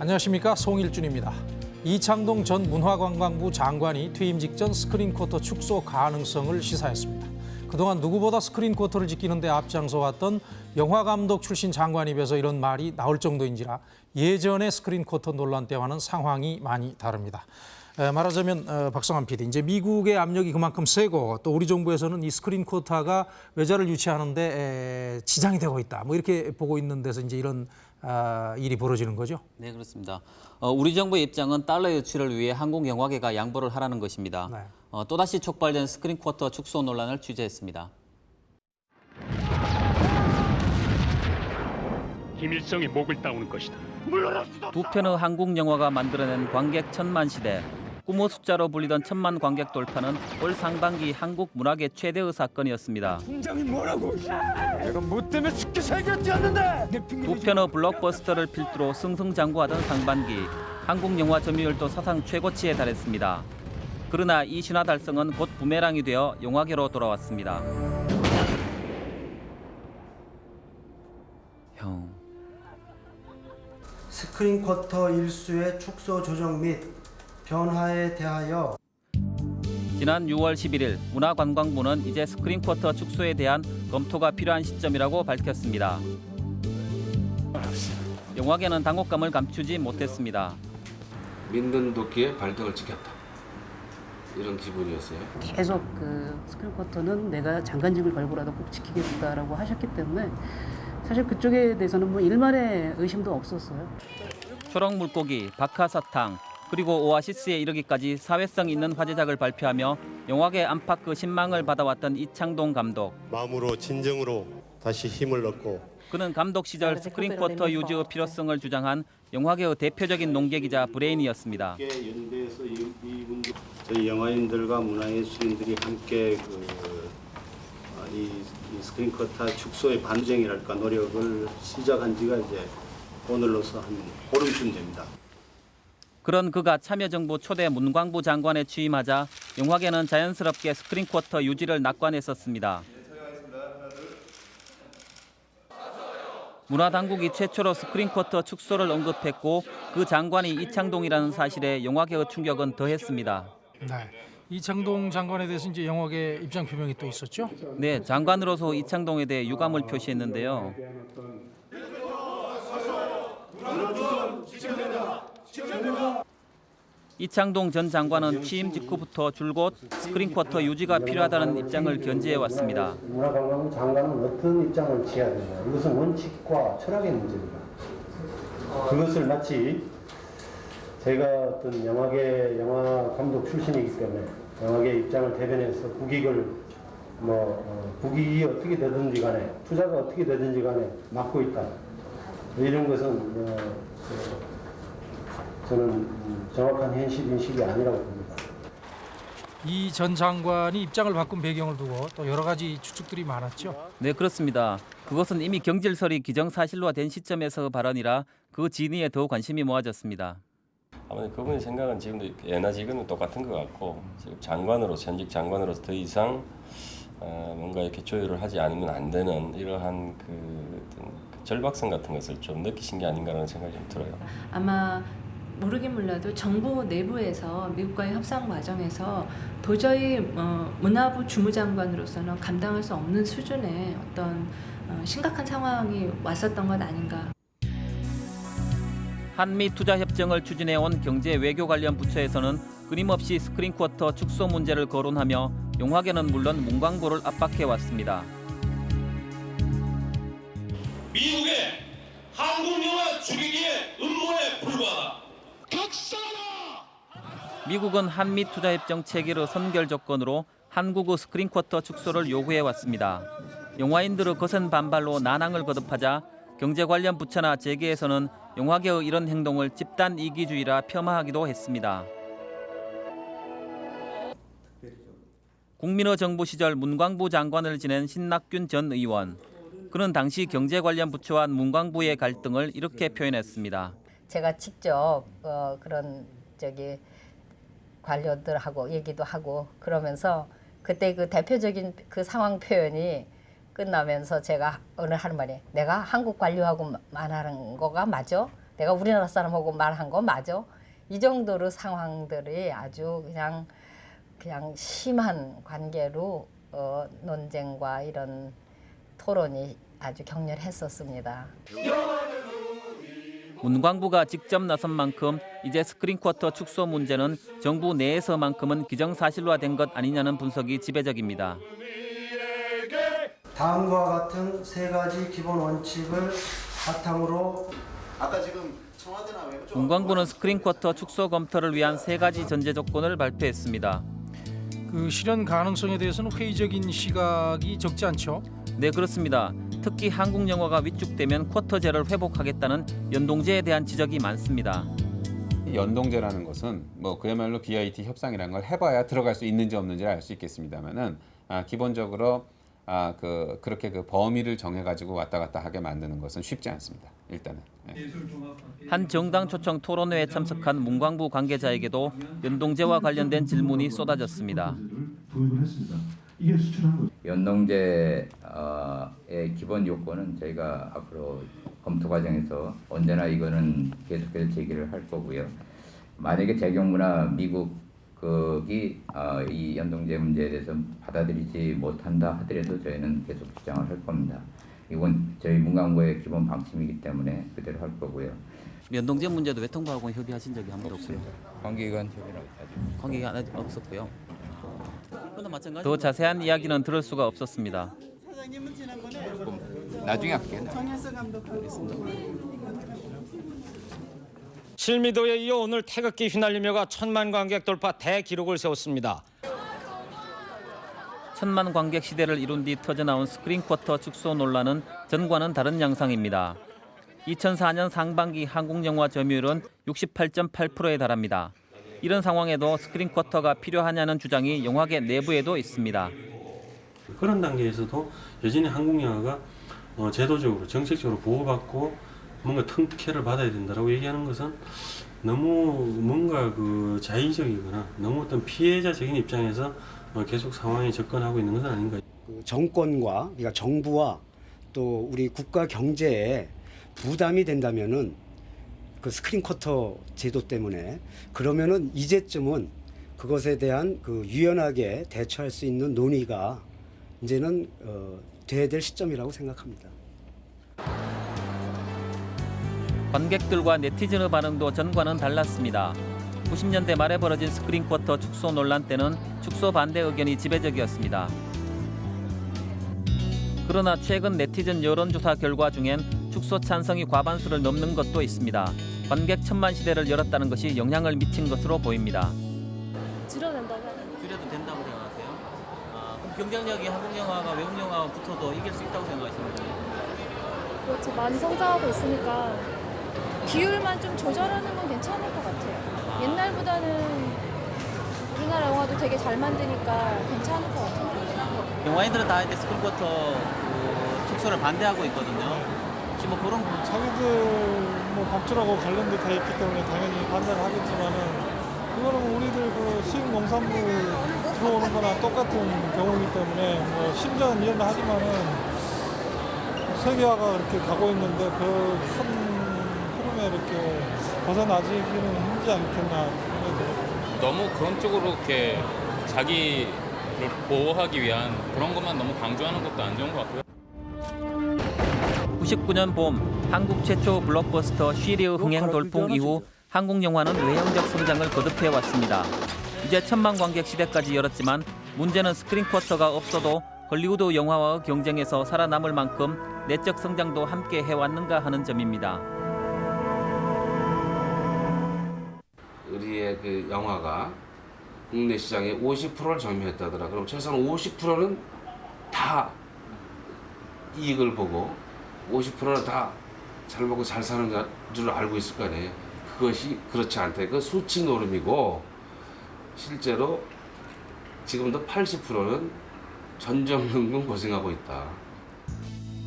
안녕하십니까 송일준입니다. 이창동 전 문화관광부 장관이 퇴임 직전 스크린 쿼터 축소 가능성을 시사했습니다. 그동안 누구보다 스크린 쿼터를 지키는 데 앞장서왔던 영화감독 출신 장관 입에서 이런 말이 나올 정도인지라 예전의 스크린 쿼터 논란 때와는 상황이 많이 다릅니다. 에, 말하자면 어, 박성환 PD, 이제 미국의 압력이 그만큼 세고 또 우리 정부에서는 이 스크린 쿼터가 외자를 유치하는데 에, 지장이 되고 있다. 뭐 이렇게 보고 있는 데서 이제 이런 아, 일이 벌어지는 거죠. 네, 그렇습니다. 어, 우리 정부의 입장은 달러 유치를 위해 한국 영화계가 양보를 하라는 것입니다. 네. 어, 또다시 촉발된 스크린 쿼터 축소 논란을 취재했습니다. 김일성이 목을 따오는 것이다. 두 편의 한국 영화가 만들어낸 관객 천만 시대. 꿈의 숫자로 불리던 천만 관객 돌파는 올 상반기 한국 문화계 최대의 사건이었습니다. 내가 뭐 때문에 죽게 살겠지 않는데 두 편의 블록버스터를 필두로 승승장구하던 상반기 한국 영화 점유율도 사상 최고치에 달했습니다. 그러나 이 신화 달성은 곧 부메랑이 되어 영화계로 돌아왔습니다. 형, 스크린 쿼터 일수의 축소 조정 및 변화에 대하여 지난 6월 11일 문화관광부는 이제 스크린 쿼터 축소에 대한 검토가 필요한 시점이라고 밝혔습니다. 영화계는 당혹감을 감추지 못했습니다. 믿는 도끼에 발등을 찍혔다. 이런 기분이었어요. 계속 그 스크린 쿼터는 내가 장관직을 걸고라도 꼭 지키겠다라고 하셨기 때문에 사실 그쪽에 대해서는 뭐 일말의 의심도 없었어요. 초록 물고기, 박하사탕, 그리고 오아시스에 이르기까지 사회성 있는 화제작을 발표하며 영화계 안팎의 신망을 받아왔던 이창동 감독. 마음으로 진정으로 다시 힘을 얻고 그는 감독 시절 스크린 쿼터 유지의 필요성을 주장한 영화계의 대표적인 논객이자 브레인이었습니다. 이, 저희 영화인들과 문화예술인들이 함께 그, 아, 이, 이 스크린 쿼터 축소의 투쟁이랄까 노력을 시작한 지가 이제 오늘로서 한 보름쯤 됩니다. 그런 그가 참여정부 초대 문광부 장관에 취임하자 영화계는 자연스럽게 스크린 쿼터 유지를 낙관했었습니다. 문화당국이 최초로 스크린 쿼터 축소를 언급했고 그 장관이 이창동이라는 사실에 영화계의 충격은 더했습니다. 네. 이창동 장관에 대해서 이제 영화계 입장 표명이 또 있었죠. 네, 장관으로서 이창동에 대해 유감을 표시했는데요. 이창동 전 장관은 취임 직후부터 줄곧 스크린 쿼터 유지가 필요하다는 입장을 견지해 왔습니다. 문화관광부 장관은 어떤 입장을 취해야 되냐 이것은 원칙과 철학의 문제입니다. 그것을 마치 제가 어떤 영화계 영화 감독 출신이기 때문에 영화계 입장을 대변해서 국익을 뭐 어, 국익이 어떻게 되든지 간에 투자가 어떻게 되든지 간에 맡고 있다 이런 것은 어, 어, 저는 음, 정확한 현실 인식이 아니라고 봅니다. 이 전 장관이 입장을 바꾼 배경을 두고 또 여러 가지 추측들이 많았죠. 네, 그렇습니다. 그것은 이미 경질설이 기정사실화된 시점에서 발언이라 그 진위에 더 관심이 모아졌습니다. 아무래도 그분의 생각은 지금도 예나 지금은 똑같은 것 같고 지금 장관으로 현직 장관으로서 더 이상 어, 뭔가 이렇게 조율을 하지 않으면 안 되는 이러한 그 어떤 그 절박성 같은 것을 좀 느끼신 게 아닌가라는 생각이 좀 들어요. 아마 모르긴 몰라도 정부 내부에서 미국과의 협상 과정에서 도저히 어, 문화부 주무장관으로서는 감당할 수 없는 수준의 어떤 어, 심각한 상황이 왔었던 것 아닌가. 한미 투자 협정을 추진해 온 경제 외교 관련 부처에서는 끊임없이 스크린 쿼터 축소 문제를 거론하며 영화계는 물론 문광부를 압박해 왔습니다. 미국의 한국 영화 죽이기의 음모에 불과하다. 미국은 한미 투자 협정 체결의 선결 조건으로 한국의 스크린 쿼터 축소를 요구해 왔습니다. 영화인들의 거센 반발로 난항을 거듭하자 경제 관련 부처나 재계에서는 영화계의 이런 행동을 집단 이기주의라 폄하하기도 했습니다. 국민의 정부 시절 문광부 장관을 지낸 신낙균 전 의원. 그는 당시 경제 관련 부처와 문광부의 갈등을 이렇게 표현했습니다. 제가 직접 어, 그런 저기 관료들하고 얘기도 하고 그러면서 그때 그 대표적인 그 상황 표현이 끝나면서 제가 하는 말이 내가 한국 관료하고 말하는 거가 맞아? 내가 우리나라 사람하고 말한 거 맞아? 이 정도로 상황들이 아주 그냥 그냥 심한 관계로 어, 논쟁과 이런 토론이 아주 격렬했었습니다. 문광부가 직접 나선 만큼 이제 스크린쿼터 축소 문제는 정부 내에서만큼은 기정사실화된 것 아니냐는 분석이 지배적입니다. 다음과 같은 세 가지 기본 원칙을 바탕으로 아까 지금 문광부는 스크린쿼터 축소 검토를 위한 세 가지 전제 조건을 발표했습니다. 그 실현 가능성에 대해서는 회의적인 시각이 적지 않죠. 네 그렇습니다. 특히 한국 영화가 위축되면 쿼터제를 회복하겠다는 연동제에 대한 지적이 많습니다. 연동제라는 것은 뭐 그야말로 BIT 협상이라는 걸 해봐야 들어갈 수 있는지 없는지를 알 수 있겠습니다만은 아, 기본적으로 아, 그 그렇게 그 범위를 정해가지고 왔다 갔다 하게 만드는 것은 쉽지 않습니다. 일단은. 예. 한 정당 초청 토론회에 참석한 문광부 관계자에게도 연동제와 관련된 질문이 쏟아졌습니다. 연동제의 기본 요건은 저희가 앞으로 검토 과정에서 언제나 이거는 계속해서 제기를 할 거고요. 만약에 제 경우나 미국 그이 어, 이 연동제 문제에 대해서 받아들이지 못한다 하더라도 저희는 계속 주장을 할 겁니다. 이건 저희 문광부의 기본 방침이기 때문에 그대로 할 거고요. 연동제 문제도 외통부하고 협의하신 적이 한 번도 없고요. 관계기관 협의는 아직 없었고요. 더 자세한 이야기는 들을 수가 없었습니다. 사장님은 지난번에 나중에 할게요. 정현수 감독하고 실미도에 이어 오늘 태극기 휘날리며가 천만 관객 돌파 대기록을 세웠습니다. 천만 관객 시대를 이룬 뒤 터져나온 스크린쿼터 축소 논란은 전과는 다른 양상입니다. 2004년 상반기 한국 영화 점유율은 68.8%에 달합니다. 이런 상황에도 스크린 쿼터가 필요하냐는 주장이 영화계 내부에도 있습니다. 그런 단계에서도 여전히 한국 영화가 어, 제도적으로 정책적으로 보호받고 뭔가 특혜를 받아야 된다라고 얘기하는 것은 너무 뭔가 그 자의적이거나 너무 어떤 피해자적인 입장에서 어, 계속 상황에 접근하고 있는 것은 아닌가. 그 정권과 그러니까 정부와 또 우리 국가 경제에 부담이 된다면은 그 스크린 쿼터 제도 때문에 그러면은 이제쯤은 그것에 대한 그 유연하게 대처할 수 있는 논의가 이제는 어, 돼야 될 시점이라고 생각합니다. 관객들과 네티즌의 반응도 전과는 달랐습니다. 90년대 말에 벌어진 스크린 쿼터 축소 논란 때는 축소 반대 의견이 지배적이었습니다. 그러나 최근 네티즌 여론조사 결과 중엔 축소 찬성이 과반수를 넘는 것도 있습니다. 관객 천만 시대를 열었다는 것이 영향을 미친 것으로 보입니다. 줄여낸다면 줄여도 된다고 생각하세요? 아, 그럼 경쟁력이 한국 영화가 외국 영화와 붙어도 이길 수 있다고 생각하시는 거예요? 그렇죠. 많이 성장하고 있으니까 비율만 좀 조절하는 건 괜찮을 것 같아요. 옛날보다는 우리나라 영화도 되게 잘 만드니까 괜찮을 것 같아요. 영화인들은 다 이제 스크린쿼터 그 축소를 반대하고 있거든요. 뭐 그런 부분 자기들 뭐 밥줄하고 관련돼 다 있기 때문에 당연히 반대를 하겠지만은 이거는 뭐 우리들 그 수입 농산물 들어오는 거나 똑같은 경우이기 때문에 뭐 심정은 이해는 하지만은 세계화가 이렇게 가고 있는데 그 큰 흐름에 이렇게 벗어나지기는 힘들지 않겠나. 너무 그런 쪽으로 이렇게 자기를 보호하기 위한 그런 것만 너무 강조하는 것도 안 좋은 것 같고요. 99년 봄 한국 최초 블록버스터 쉬리의 흥행 돌풍 이후 한국 영화는 외형적 성장을 거듭해 왔습니다. 이제 천만 관객 시대까지 열었지만 문제는 스크린 쿼터가 없어도 헐리우드 영화와의 경쟁에서 살아남을 만큼 내적 성장도 함께 해왔는가 하는 점입니다. 우리의 그 영화가 국내 시장의 50%를 점유했다더라. 그럼 최소한 50%는 다 이익을 보고 50%는 다 잘 먹고 잘 사는 줄 알고 있을 거 아니에요. 그것이 그렇지 않대. 그 수치 노름이고 실제로 지금도 80%는 전전긍긍 고생하고 있다.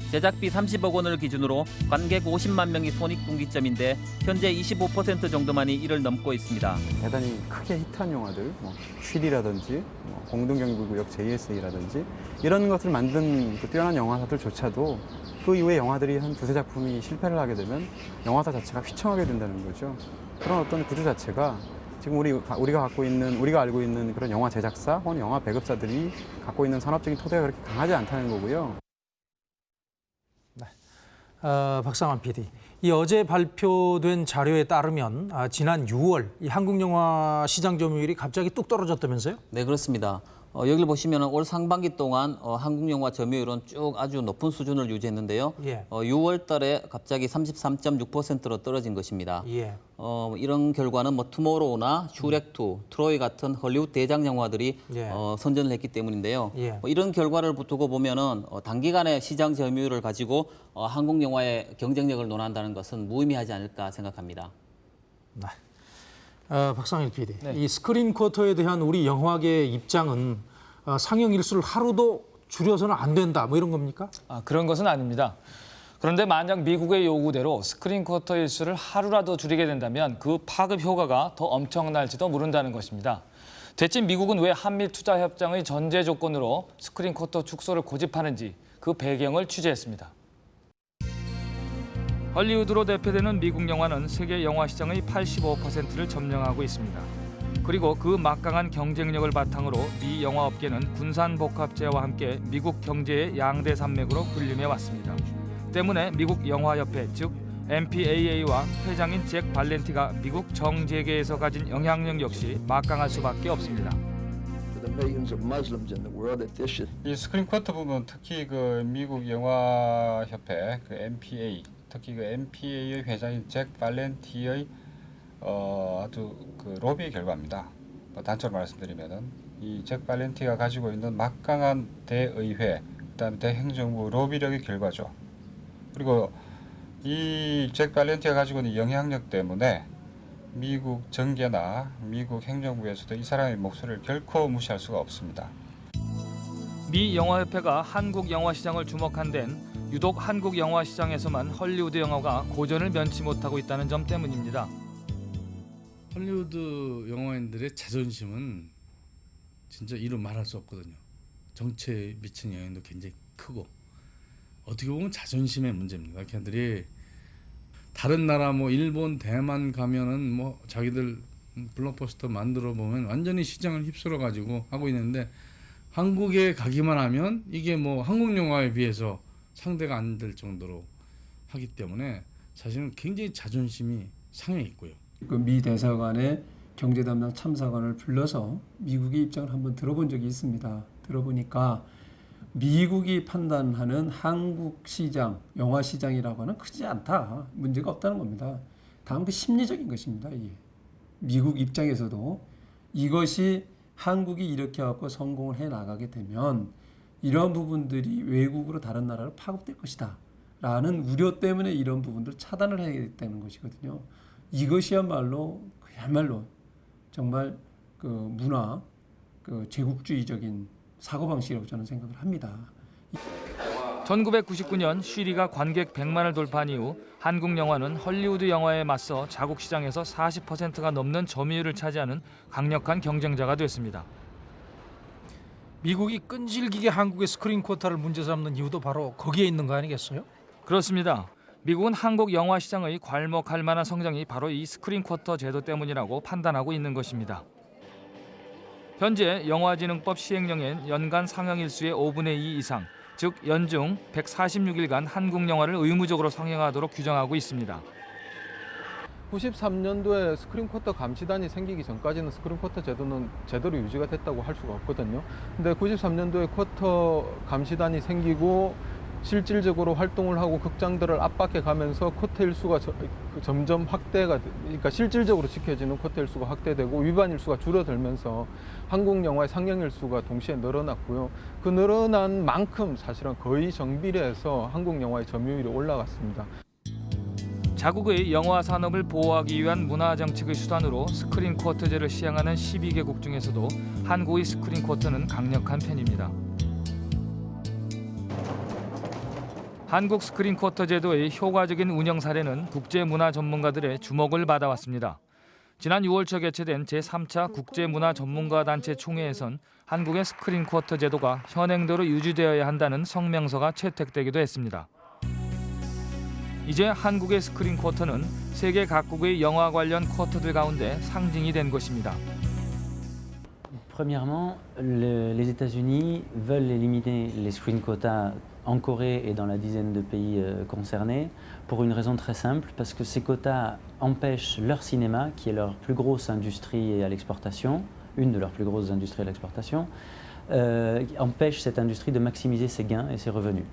제작비 30억 원을 기준으로 관객 50만 명이 손익분기점인데 현재 25% 정도만이 이를 넘고 있습니다. 대단히 크게 히트한 영화들, 뭐 쉴이라든지 뭐 공동경비구역 JSA라든지 이런 것을 만든 그 뛰어난 영화사들조차도 그 이후에 영화들이 한 두세 작품이 실패를 하게 되면 영화사 자체가 휘청하게 된다는 거죠. 그런 어떤 구조 자체가 지금 우리 우리가 갖고 있는 우리가 알고 있는 그런 영화 제작사 혹은 영화 배급사들이 갖고 있는 산업적인 토대가 그렇게 강하지 않다는 거고요. 어, 박상환 PD. 이 어제 발표된 자료에 따르면 아, 지난 6월 이 한국 영화 시장 점유율이 갑자기 뚝 떨어졌다면서요? 네 그렇습니다. 어, 여기를 보시면 올 상반기 동안 어, 한국 영화 점유율은 쭉 아주 높은 수준을 유지했는데요. 예. 어, 6월 달에 갑자기 33.6%로 떨어진 것입니다. 예. 어, 이런 결과는 뭐 투모로우나 슈렉2, 트로이 같은 헐리우드 대장 영화들이 예. 어, 선전을 했기 때문인데요. 예. 뭐 이런 결과를 두고 보면은 어, 단기간에 시장 점유율을 가지고 어, 한국 영화의 경쟁력을 논한다는 것은 무의미하지 않을까 생각합니다. 어, 박상일 PD. 이 스크린 쿼터에 대한 우리 영화계의 입장은 어, 상영 일수를 하루도 줄여서는 안 된다. 뭐 이런 겁니까? 아, 그런 것은 아닙니다. 그런데 만약 미국의 요구대로 스크린 쿼터 일수를 하루라도 줄이게 된다면 그 파급 효과가 더 엄청날지도 모른다는 것입니다. 대체 미국은 왜 한미 투자 협정의 전제 조건으로 스크린 쿼터 축소를 고집하는지 그 배경을 취재했습니다. 헐리우드로 대표되는 미국 영화는 세계 영화 시장의 85%를 점령하고 있습니다. 그리고 그 막강한 경쟁력을 바탕으로 미 영화 업계는 군산 복합제와 함께 미국 경제의 양대 산맥으로 군림해 왔습니다. 때문에 미국 영화협회 즉 MPAA와 회장인 잭 발렌티가 미국 정재계에서 가진 영향력 역시 막강할 수밖에 없습니다. 이 스크린 쿼터 부분 특히 그 미국 영화 협회 그 MPA 특히 그 MPA의 회장인 잭 발렌티의 어, 아주 그 로비 결과입니다. 뭐 단적으로 말씀드리면은 이 잭 발렌티가 가지고 있는 막강한 대의회, 그다음에 대행정부 로비력의 결과죠. 그리고 이 잭 발렌티가 가지고 있는 영향력 때문에 미국 정계나 미국 행정부에서도 이 사람의 목소리를 결코 무시할 수가 없습니다. 미 영화협회가 한국 영화 시장을 주목한 데는 유독 한국 영화 시장에서만 헐리우드 영화가 고전을 면치 못하고 있다는 점 때문입니다. 헐리우드 영화인들의 자존심은 진짜 이루 말할 수 없거든요. 정치에 미치는 영향도 굉장히 크고 어떻게 보면 자존심의 문제입니다. 걔들이 다른 나라 뭐 일본, 대만 가면은 뭐 자기들 블록버스터 만들어 보면 완전히 시장을 휩쓸어 가지고 하고 있는데 한국에 가기만 하면 이게 뭐 한국 영화에 비해서 상대가 안 될 정도로 하기 때문에 사실은 굉장히 자존심이 상해 있고요. 그 미 대사관의 경제 담당 참사관을 불러서 미국의 입장을 한번 들어본 적이 있습니다. 들어보니까 미국이 판단하는 한국 시장, 영화 시장이라고 하는 크지 않다. 문제가 없다는 겁니다. 다음 그 심리적인 것입니다. 이게. 미국 입장에서도 이것이 한국이 이렇게 갖고 성공을 해 나가게 되면 이런 부분들이 외국으로 다른 나라로 파급될 것이다. 라는 우려 때문에 이런 부분들 차단을 해야 되는 것이거든요. 이것이야말로 그야말로 정말 그 문화, 그 제국주의적인 사고방식이라고 저는 생각을 합니다. 1999년 쉬리가 관객 100만을 돌파한 이후 한국 영화는 헐리우드 영화에 맞서 자국 시장에서 40%가 넘는 점유율을 차지하는 강력한 경쟁자가 됐습니다. 미국이 끈질기게 한국의 스크린 쿼터를 문제 삼는 이유도 바로 거기에 있는 거 아니겠어요? 그렇습니다. 미국은 한국 영화 시장의 괄목할 만한 성장이 바로 이 스크린 쿼터 제도 때문이라고 판단하고 있는 것입니다. 현재 영화진흥법 시행령엔 연간 상영 일수의 5분의 2 이상, 즉 연중 146일간 한국 영화를 의무적으로 상영하도록 규정하고 있습니다. 93년도에 스크린 쿼터 감시단이 생기기 전까지는 스크린 쿼터 제도는 제대로 유지가 됐다고 할 수가 없거든요. 근데 93년도에 쿼터 감시단이 생기고 실질적으로 활동을 하고 극장들을 압박해 가면서 쿼터 일수가 저, 점점 확대가 돼- 그러니까 실질적으로 지켜지는 쿼터 일수가 확대되고 위반 일수가 줄어들면서 한국 영화의 상영 일수가 동시에 늘어났고요. 그 늘어난 만큼 사실은 거의 정비례해서 한국 영화의 점유율이 올라갔습니다. 자국의 영화 산업을 보호하기 위한 문화 정책의 수단으로 스크린 쿼터제를 시행하는 12개국 중에서도 한국의 스크린 쿼터는 강력한 편입니다. 한국 스크린 쿼터 제도의 효과적인 운영 사례는 국제 문화 전문가들의 주목을 받아왔습니다. 지난 6월 초 개최된 제3차 국제 문화 전문가 단체 총회에선 한국의 스크린 쿼터 제도가 현행대로 유지되어야 한다는 성명서가 채택되기도 했습니다. 이제 한국의 스크린 쿼터는 세계 각국의 영화 관련 쿼터들 가운데 상징이 된 것입니다. Premièrement, le- les États-Unis veulent éliminer les screen quotas en Corée et dans la dizaine de pays euh, concernés pour une raison très simple, parce que ces quotas empêchent leur cinéma, qui est leur plus grosse industrie à l'exportation, une de leurs plus grosses industries à l'exportation, euh, empêchent cette industrie de maximiser ses gains et ses revenus.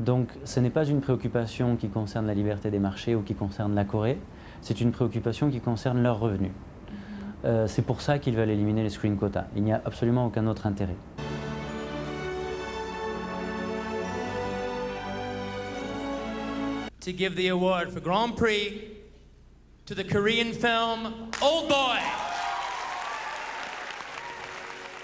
Donc ce n'est pas une préoccupation qui concerne la liberté des marchés ou qui concerne la Corée, c'est une préoccupation qui concerne leurs revenus. Euh, c'est pour ça qu'ils veulent éliminer les screen quotas. Il n'y a absolument aucun autre intérêt. to give the award for Grand Prix to the Korean film Old Boy.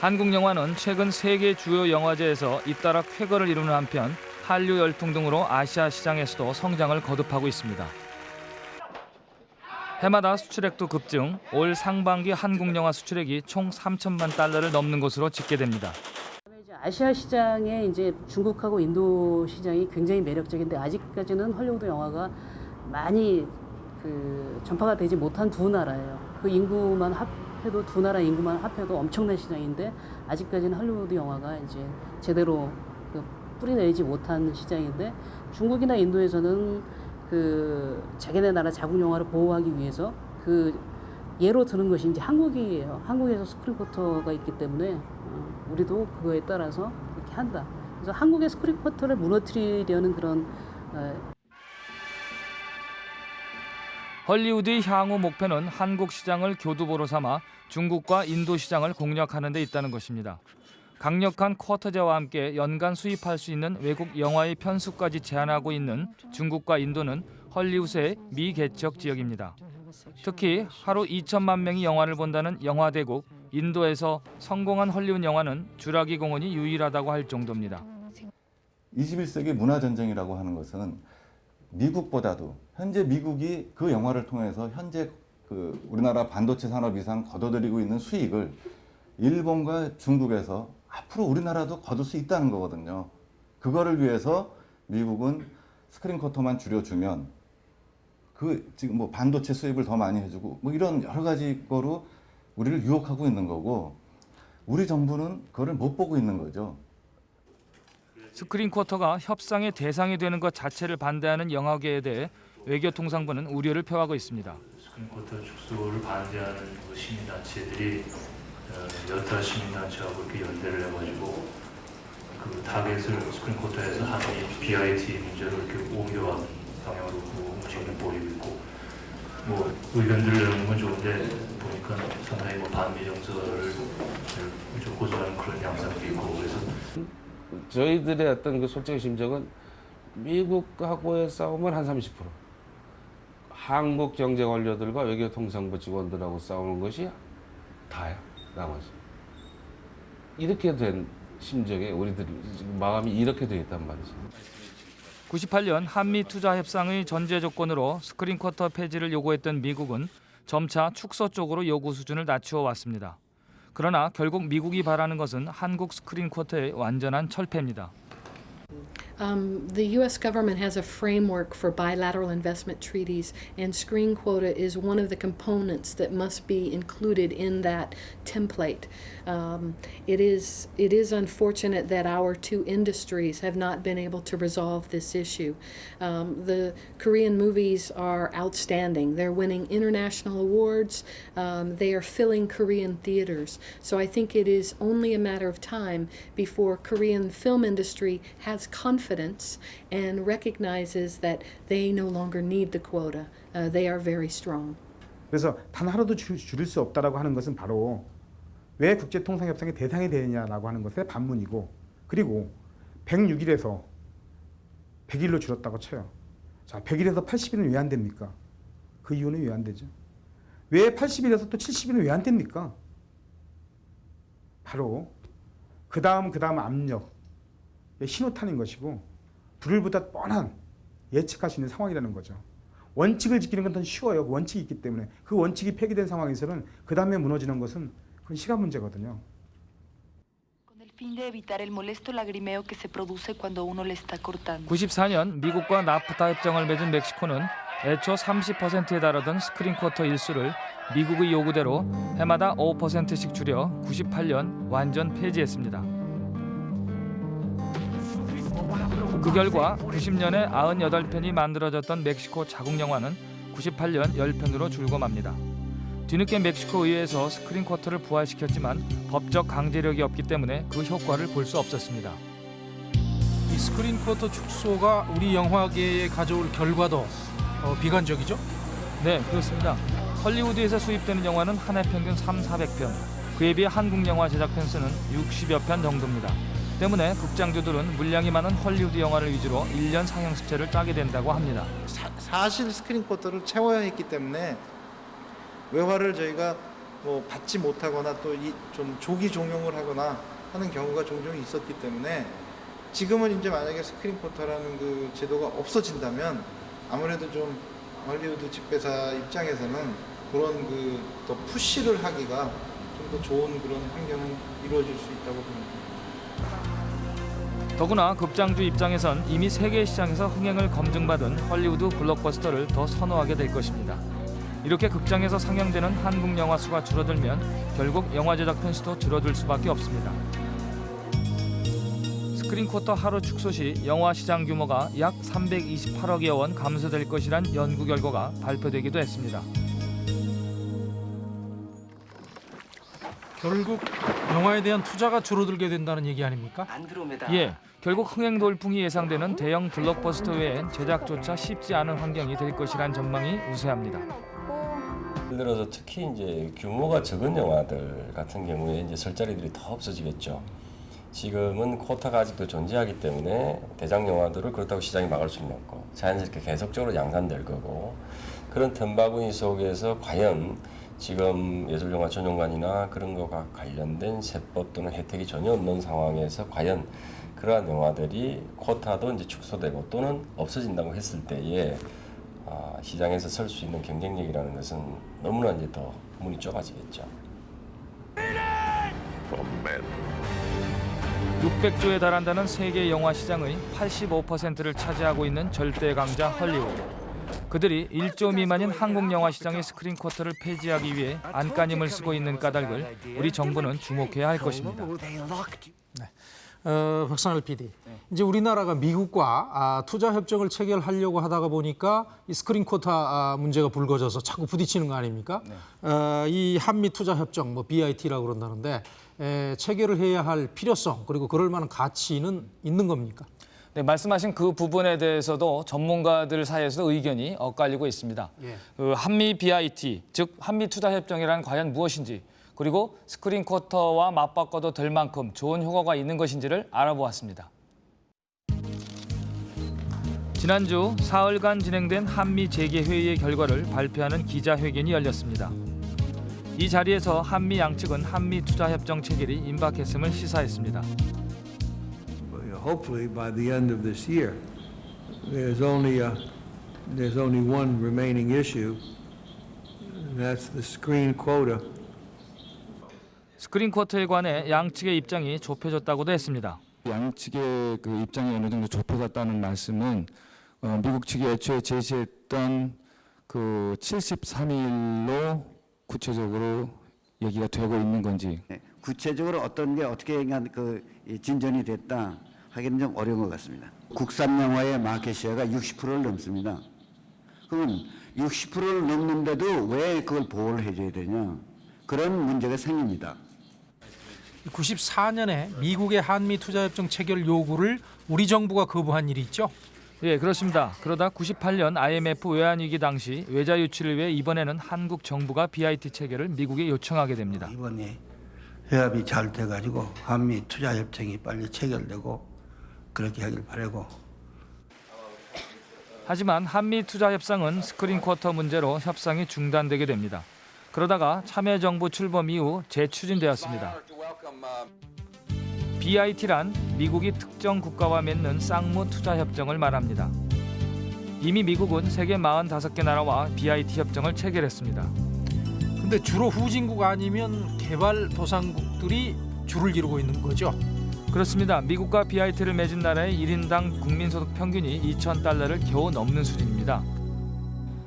한국 영화는 최근 세계 주요 영화제에서 잇따라 쾌거를 이루는 한편 한류 열풍 등으로 아시아 시장에서도 성장을 거듭하고 있습니다. 해마다 수출액도 급증, 올 상반기 한국 영화 수출액이 총 3천만 달러를 넘는 것으로 집계됩니다. 아시아 시장에 이제 중국하고 인도 시장이 굉장히 매력적인데 아직까지는 헐리우드 영화가 많이 그 전파가 되지 못한 두 나라예요. 그 인구만 합해도 두 나라 인구만 합해도 엄청난 시장인데 아직까지는 헐리우드 영화가 이제 제대로 그 뿌리내지 못한 시장인데 중국이나 인도에서는 그 자기네 나라 자국 영화를 보호하기 위해서 그 예로 드는 것이 이제 한국이에요. 한국에서 스크린 쿼터가 있기 때문에 어, 우리도 그거에 따라서 이렇게 한다. 그래서 한국의 스크린 쿼터를 무너뜨리려는 그런 어, 헐리우드의 향후 목표는 한국 시장을 교두보로 삼아 중국과 인도 시장을 공략하는 데 있다는 것입니다. 강력한 쿼터제와 함께 연간 수입할 수 있는 외국 영화의 편수까지 제한하고 있는 중국과 인도는 헐리우드의 미개척 지역입니다. 특히 하루 2천만 명이 영화를 본다는 영화 대국 인도에서 성공한 헐리우드 영화는 주라기 공원이 유일하다고 할 정도입니다. 21세기 문화 전쟁이라고 하는 것은 미국보다도 현재 미국이 그 영화를 통해서 현재 그 우리나라 반도체 산업 이상 거둬들이고 있는 수익을 일본과 중국에서 앞으로 우리나라도 거둘 수 있다는 거거든요. 그거를 위해서 미국은 스크린 쿼터만 줄여주면 그 지금 뭐 반도체 수입을 더 많이 해주고 뭐 이런 여러 가지 거로 우리를 유혹하고 있는 거고 우리 정부는 그거를 못 보고 있는 거죠. 스크린 쿼터가 협상의 대상이 되는 것 자체를 반대하는 영화계에 대해 외교통상부는 우려를 표하고 있습니다. 스크린 쿼터 축소를 반대하는 그 시민단체들이 어, 여타 시민단체하고 이렇게 연대를 해가지고 그 타겟을 스크린 쿼터에서 한미 BIT 문제로 이렇게 옮겨가는 방향으로 그 움직임을 보이고 있고 뭐 의견들을 내는 건 좋은데 보니까 상당히 뭐 반미 정서를 좀 고조하는 그런 양상도 있고 그래서 저희들의 어떤 그 솔직한 심정은 미국하고의 싸움은 한 30%. 한국 경제 관료들과 외교통상부 직원들하고 싸우는 것이 다야 나머지. 이렇게 된 심정에 우리들이 지금 마음이 이렇게 되어 있단 말이지. 98년 한미 투자 협상의 전제 조건으로 스크린 쿼터 폐지를 요구했던 미국은 점차 축소 쪽으로 요구 수준을 낮추어 왔습니다. 그러나 결국 미국이 바라는 것은 한국 스크린 쿼터의 완전한 철폐입니다. Um, the U.S. government has a framework for bilateral investment treaties, and screen quota is one of the components that must be included in that template. Um, it is it is unfortunate that our two industries have not been able to resolve this issue. Um, the Korean movies are outstanding. They're winning international awards. Um, they are filling Korean theaters. So I think it is only a matter of time before Korean film industry has confidence and recognizes that they no longer need the quota. Uh, they are very strong. 그래서 단 하루도 줄, 줄일 수 없다라고 하는 것은 바로 왜 국제통상협상의 대상이 되느냐라고 하는 것의 반문이고 그리고 106일에서 100일로 줄었다고 쳐요. 자, 100일에서 80일은 왜 안 됩니까? 그 이유는 왜 안 되죠? 왜 80일에서 또 70일은 왜 안 됩니까? 바로 그 다음 그 다음 압력 신호탄인 것이고 불을보다 뻔한 예측할 수 있는 상황이라는 거죠. 원칙을 지키는 건 더 쉬워요. 그 원칙이 있기 때문에 그 원칙이 폐기된 상황에서는 그 다음에 무너지는 것은 그건 시간 문제거든요. fin de evitar el molesto lagrimeo que se produce cuando uno le está cortando. 94년 미국과 나프타 협정을 맺은 멕시코는 애초 30%에 달하던 스크린 쿼터 일수를 미국의 요구대로 해마다 5%씩 줄여 98년 완전 폐지했습니다. 그 결과 90년에 98편이 만들어졌던 멕시코 자국 영화는 98년 10편으로 줄고 맙니다. 뒤늦게 멕시코 의회에서 스크린 쿼터를 부활시켰지만 법적 강제력이 없기 때문에 그 효과를 볼 수 없었습니다. 이 스크린 쿼터 축소가 우리 영화계에 가져올 결과도 어, 비관적이죠? 네, 그렇습니다. 헐리우드에서 수입되는 영화는 한 해 평균 3, 400편. 그에 비해 한국 영화 제작 편수는 60여 편 정도입니다. 때문에 극장주들은 물량이 많은 헐리우드 영화를 위주로 1년 상영 수채를 따게 된다고 합니다. 사, 실 스크린 쿼터를 채워야 했기 때문에 외화를 저희가 뭐 받지 못하거나 또 좀 조기 종용을 하거나 하는 경우가 종종 있었기 때문에 지금은 이제 만약에 스크린 쿼터라는 그 제도가 없어진다면 아무래도 좀 헐리우드 직배사 입장에서는 그런 그 더 push를 하기가 좀 더 좋은 그런 환경은 이루어질 수 있다고 봅니다. 더구나 극장주 입장에선 이미 세계 시장에서 흥행을 검증받은 헐리우드 블록버스터를 더 선호하게 될 것입니다. 이렇게 극장에서 상영되는 한국 영화 수가 줄어들면 결국 영화 제작 편수도 줄어들 수밖에 없습니다. 스크린 쿼터 하루 축소 시 영화 시장 규모가 약 328억여 원 감소될 것이란 연구 결과가 발표되기도 했습니다. 결국 영화에 대한 투자가 줄어들게 된다는 얘기 아닙니까? 예, 결국 흥행 돌풍이 예상되는 대형 블록버스터 외엔 제작조차 쉽지 않은 환경이 될 것이란 전망이 우세합니다. 예를 들어서 특히 이제 규모가 적은 영화들 같은 경우에 이제 설 자리들이 더 없어지겠죠. 지금은 쿼터가 아직도 존재하기 때문에 대작 영화들을 그렇다고 시장이 막을 수는 없고 자연스럽게 계속적으로 양산될 거고 그런 틈바구니 속에서 과연 지금 예술영화 전용관이나 그런 거가 관련된 세법 또는 혜택이 전혀 없는 상황에서 과연 그러한 영화들이 쿼터도 이제 축소되고 또는 없어진다고 했을 때에 아, 시장에서 설 수 있는 경쟁력이라는 것은 너무나 이제 더 문이 좁아지겠죠. 600조에 달한다는 세계 영화 시장의 85%를 차지하고 있는 절대 강자 헐리우드. 그들이 1조 미만인 한국 영화 시장의 스크린 쿼터를 폐지하기 위해 안간힘을 쓰고 있는 까닭을 우리 정부는 주목해야 할 것입니다. 어, 박상일 PD. 이제 우리나라가 미국과 아, 투자 협정을 체결하려고 하다가 보니까 이 스크린 쿼터 아, 문제가 불거져서 자꾸 부딪히는 거 아닙니까? 어, 이 한미 투자 협정, 뭐 BIT라고 그런다는데 에, 체결을 해야 할 필요성 그리고 그럴 만한 가치는 있는 겁니까? 네, 말씀하신 그 부분에 대해서도 전문가들 사이에서도 의견이 엇갈리고 있습니다. 예. 그 한미 BIT, 즉 한미 투자 협정이란 과연 무엇인지 그리고 스크린 쿼터와 맞바꿔도 될 만큼 좋은 효과가 있는 것인지를 알아보았습니다. 지난주 사흘간 진행된 한미 재개 회의의 결과를 발표하는 기자회견이 열렸습니다. 이 자리에서 한미 양측은 한미 투자 협정 체결이 임박했음을 시사했습니다. Hopefully by the end of this year. There's only a, there's only one remaining issue, and that's the screen quota. 스크린 쿼터에 관해 양측의 입장이 좁혀졌다고도 했습니다. 양측의 그 입장이 어느 정도 좁혀졌다는 말씀은 어, 미국 측이 애초에 제시했던 그 73일로 구체적으로 얘기가 되고 있는 건지 구체적으로 어떤 게 어떻게 그 진전이 됐다 하기는 좀 어려운 것 같습니다. 국산 영화의 마켓 시어가 60%를 넘습니다. 그러면 60%를 넘는데도 왜 그걸 보호를 해줘야 되냐 그런 문제가 생깁니다. 94년에 미국의 한미 투자 협정 체결 요구를 우리 정부가 거부한 일이 있죠? 예, 그렇습니다. 그러다 98년 IMF 외환위기 당시 외자 유치를 위해 이번에는 한국 정부가 BIT 체결을 미국에 요청하게 됩니다. 이번에 회합이 잘 돼가지고 한미 투자 협정이 빨리 체결되고 그렇게 하길 바라고 하지만 한미 투자 협상은 스크린 쿼터 문제로 협상이 중단되게 됩니다. 그러다가 참여정부 출범 이후 재추진되었습니다. BIT란 미국이 특정 국가와 맺는 쌍무 투자 협정을 말합니다. 이미 미국은 세계 45개 나라와 BIT 협정을 체결했습니다. 근데 주로 후진국 아니면 개발 도상국들이 줄을 이루고 있는 거죠. 그렇습니다. 미국과 BIT를 맺은 나라의 1인당 국민소득 평균이 2천 달러를 겨우 넘는 수준입니다.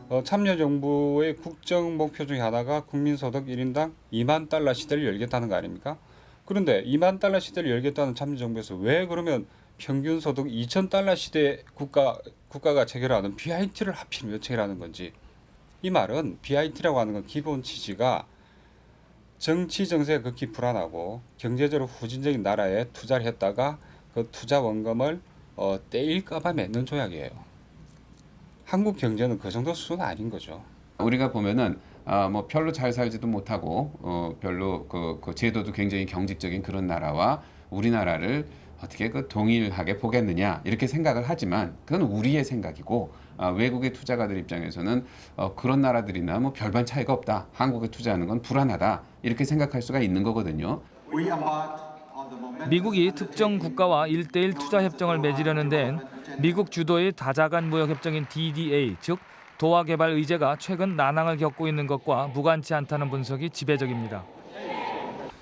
어, 참여정부의 국정 목표 중에 하나가 국민소득 1인당 2만 달러 시대를 열겠다는 거 아닙니까? 그런데 2만 달러 시대를 열겠다는 참여정부에서 왜 그러면 평균 소득 2천 달러 시대 국가 국가가 체결하는 BIT를 하필 왜 체결하는 건지 이 말은 BIT라고 하는 건 기본 취지가 정치 정세가 극히 불안하고 경제적으로 후진적인 나라에 투자를 했다가 그 투자 원금을 어, 떼일까봐 맺는 조약이에요. 한국 경제는 그 정도 수준은 아닌 거죠. 우리가 보면은 아, 뭐 별로 잘 살지도 못하고 어, 별로 그, 그 제도도 굉장히 경직적인 그런 나라와 우리나라를 어떻게 그 동일하게 보겠느냐 이렇게 생각을 하지만 그건 우리의 생각이고 아, 외국의 투자가들 입장에서는 어, 그런 나라들이나 뭐 별반 차이가 없다 한국에 투자하는 건 불안하다 이렇게 생각할 수가 있는 거거든요. 미국이 특정 국가와 1대1 투자 협정을 맺으려는 데엔 미국 주도의 다자간 무역 협정인 DDA 즉 도화 개발 의제가 최근 난항을 겪고 있는 것과 무관치 않다는 분석이 지배적입니다.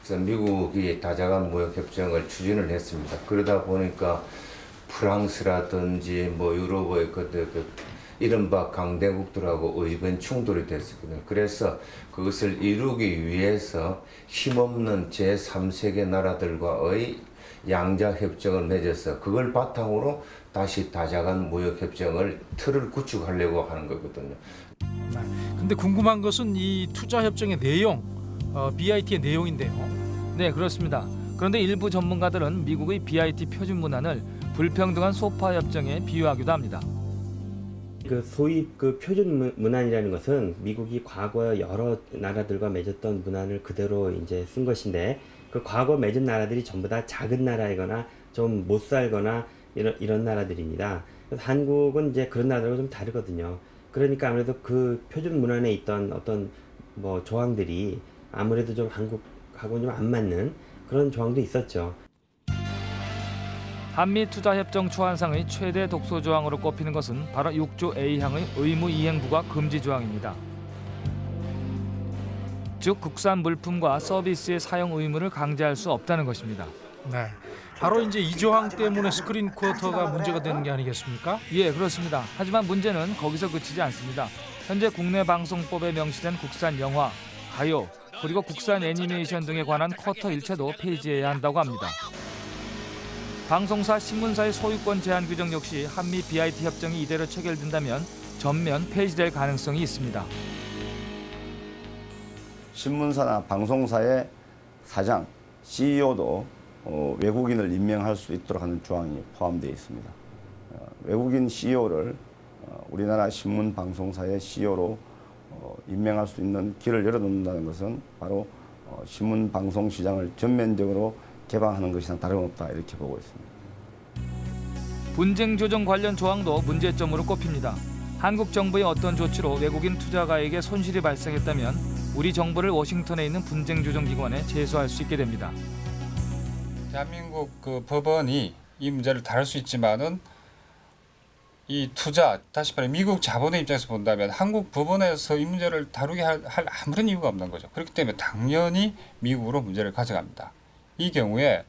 그래서 미국이 다자간 무역 협정을 추진을 했습니다. 그러다 보니까 프랑스라든지 뭐 유럽의 그때 그 이른바 강대국들하고 의견 충돌이 됐었거든요. 그래서 그것을 이루기 위해서 힘없는 제3세계 나라들과의 양자 협정을 맺어서 그걸 바탕으로 다시 다자간 무역 협정을 틀을 구축하려고 하는 거거든요. 근데 궁금한 것은 이 투자 협정의 내용, 어, BIT의 내용인데요. 네, 그렇습니다. 그런데 일부 전문가들은 미국의 BIT 표준 문안을 불평등한 소파 협정에 비유하기도 합니다. 그 소위 그 표준 문- 문안이라는 것은 미국이 과거 여러 나라들과 맺었던 문안을 그대로 이제 쓴 것인데 그 과거 맺은 나라들이 전부 다 작은 나라이거나 좀 못 살거나 이런 이런 나라들입니다. 한국은 이제 그런 나라들과 좀 다르거든요. 그러니까 아무래도 그 표준 문안에 있던 어떤 뭐 조항들이 아무래도 좀 한국하고 좀안 맞는 그런 조항도 있었죠. 한미 투자 협정 초안상의 최대 독소 조항으로 꼽히는 것은 바로 6조 A항의 의무 이행 부과 금지 조항입니다. 즉 국산 물품과 서비스의 사용 의무를 강제할 수 없다는 것입니다. 네. 바로 이제 이 조항 때문에 스크린 쿼터가 문제가 되는 게 아니겠습니까? 예, 그렇습니다. 하지만 문제는 거기서 그치지 않습니다. 현재 국내 방송법에 명시된 국산 영화, 가요, 그리고 국산 애니메이션 등에 관한 쿼터 일체도 폐지해야 한다고 합니다. 방송사, 신문사의 소유권 제한 규정 역시 한미 BIT 협정이 이대로 체결된다면 전면 폐지될 가능성이 있습니다. 신문사나 방송사의 사장, CEO도 어, 외국인을 임명할 수 있도록 하는 조항이 포함되어 있습니다. 어, 외국인 CEO를 어, 우리나라 신문 방송사의 CEO로 어, 임명할 수 있는 길을 열어놓는다는 것은 바로 어, 신문 방송 시장을 전면적으로 개방하는 것이랑 다름없다 이렇게 보고 있습니다. 분쟁 조정 관련 조항도 문제점으로 꼽힙니다. 한국 정부의 어떤 조치로 외국인 투자가에게 손실이 발생했다면 우리 정부를 워싱턴에 있는 분쟁 조정 기관에 제소할 수 있게 됩니다. 대한민국 그 법원이 이 문제를 다룰 수 있지만은 이 투자 다시 말해 미국 자본의 입장에서 본다면 한국 법원에서 이 문제를 다루게 할, 할 아무런 이유가 없는 거죠. 그렇기 때문에 당연히 미국으로 문제를 가져갑니다. 이 경우에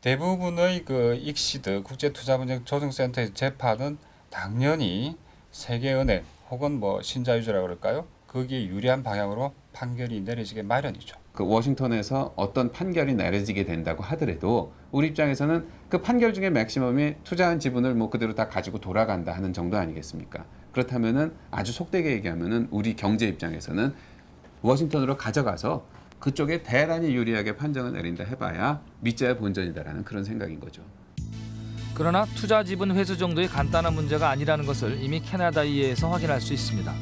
대부분의 그 익시드 국제투자분쟁조정센터의 재판은 당연히 세계은행 혹은 뭐 신자유주라 그럴까요? 거기에 유리한 방향으로 판결이 내려지게 마련이죠. 그 워싱턴에서 어떤 판결이 내려지게 된다고 하더라도 우리 입장에서는 그 판결 중에 맥시멈이 투자한 지분을 뭐 그대로 다 가지고 돌아간다 하는 정도 아니겠습니까? 그렇다면은 아주 속되게 얘기하면은 우리 경제 입장에서는 워싱턴으로 가져가서 그쪽에 대단히 유리하게 판정을 내린다 해봐야 밑자야 본전이다라는 그런 생각인 거죠. 그러나 투자 지분 회수 정도의 간단한 문제가 아니라는 것을 이미 캐나다 이해에서 확인할 수 있습니다.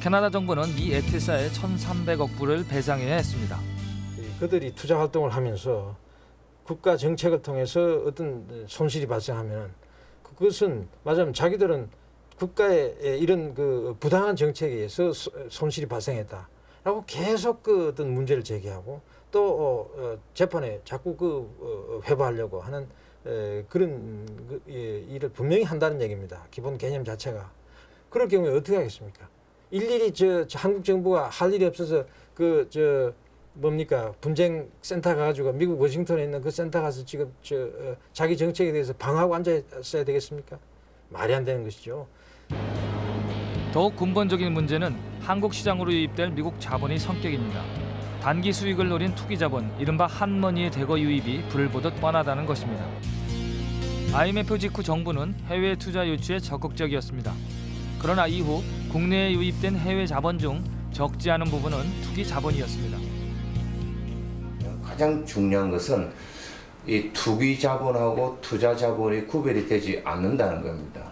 캐나다 정부는 미 에티사에 1,300억 불을 배상해야 했습니다. 그들이 투자 활동을 하면서 국가 정책을 통해서 어떤 손실이 발생하면 그것은 맞으면 자기들은 국가의 이런 그 부당한 정책에 의해서 손실이 발생했다 라고 계속 그 어떤 문제를 제기하고 또 어, 어, 재판에 자꾸 그 어, 회부하려고 하는 에, 그런 그, 예, 일을 분명히 한다는 얘기입니다. 기본 개념 자체가 그럴 경우에 어떻게 하겠습니까? 일일이 저, 저 한국 정부가 할 일이 없어서 그 저 뭡니까 분쟁 센터 가가지고 미국 워싱턴에 있는 그 센터 가서 지금 저 어, 자기 정책에 대해서 방어하고 앉아 있어야 되겠습니까? 말이 안 되는 것이죠. 더욱 근본적인 문제는 한국 시장으로 유입될 미국 자본의 성격입니다. 단기 수익을 노린 투기 자본, 이른바 핫머니의 대거 유입이 불을 보듯 뻔하다는 것입니다. IMF 직후 정부는 해외 투자 유치에 적극적이었습니다. 그러나 이후 국내에 유입된 해외 자본 중 적지 않은 부분은 투기 자본이었습니다. 가장 중요한 것은 이 투기 자본하고 투자 자본이 구별이 되지 않는다는 겁니다.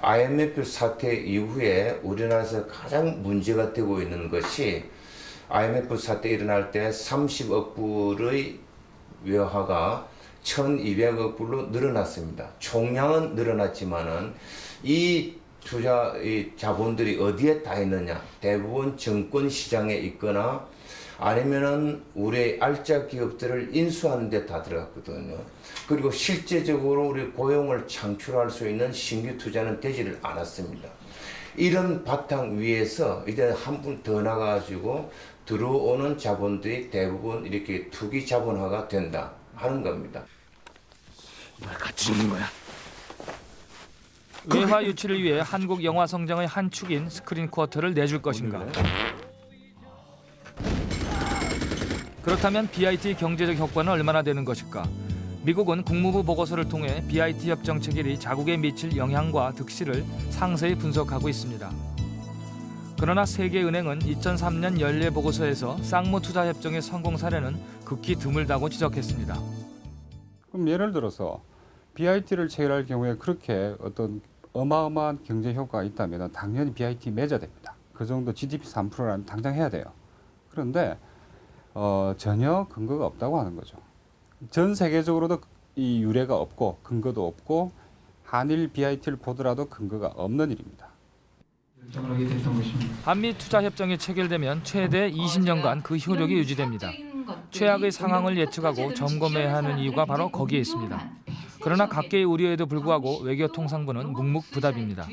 IMF 사태 이후에 우리나라에서 가장 문제가 되고 있는 것이 IMF 사태 일어날 때 30억 불의 외화가 1200억 불로 늘어났습니다. 총량은 늘어났지만은 이 투자 이 자본들이 어디에 다 있느냐? 대부분 증권 시장에 있거나 아니면은 우리 알짜 기업들을 인수하는 데 다 들어갔거든요. 그리고 실제적으로 우리 고용을 창출할 수 있는 신규 투자는 되지를 않았습니다. 이런 바탕 위에서 이제 한 분 더 나가가지고 들어오는 자본들이 대부분 이렇게 투기 자본화가 된다 하는 겁니다. 뭘 같이 있는 거야? 외화 유치를 위해 한국 영화 성장의 한 축인 스크린 쿼터를 내줄 것인가? 그렇다면 BIT 경제적 효과는 얼마나 되는 것일까? 미국은 국무부 보고서를 통해 BIT 협정 체결이 자국에 미칠 영향과 득실을 상세히 분석하고 있습니다. 그러나 세계은행은 2003년 연례 보고서에서 쌍무 투자 협정의 성공 사례는 극히 드물다고 지적했습니다. 그럼 예를 들어서 BIT를 체결할 경우에 그렇게 어떤 어마어마한 경제 효과가 있다면 당연히 BIT 맺어야 됩니다. 그 정도 GDP 3%라면 당장 해야 돼요. 그런데 어, 전혀 근거가 없다고 하는 거죠. 전 세계적으로도 이 유례가 없고 근거도 없고 한일 BIT를 보더라도 근거가 없는 일입니다. 한미 투자 협정이 체결되면 최대 20년간 그 효력이 유지됩니다. 최악의 상황을 예측하고 점검해야 하는 이유가 바로 거기에 있습니다. 그러나 각계의 우려에도 불구하고 외교통상부는 묵묵부답입니다.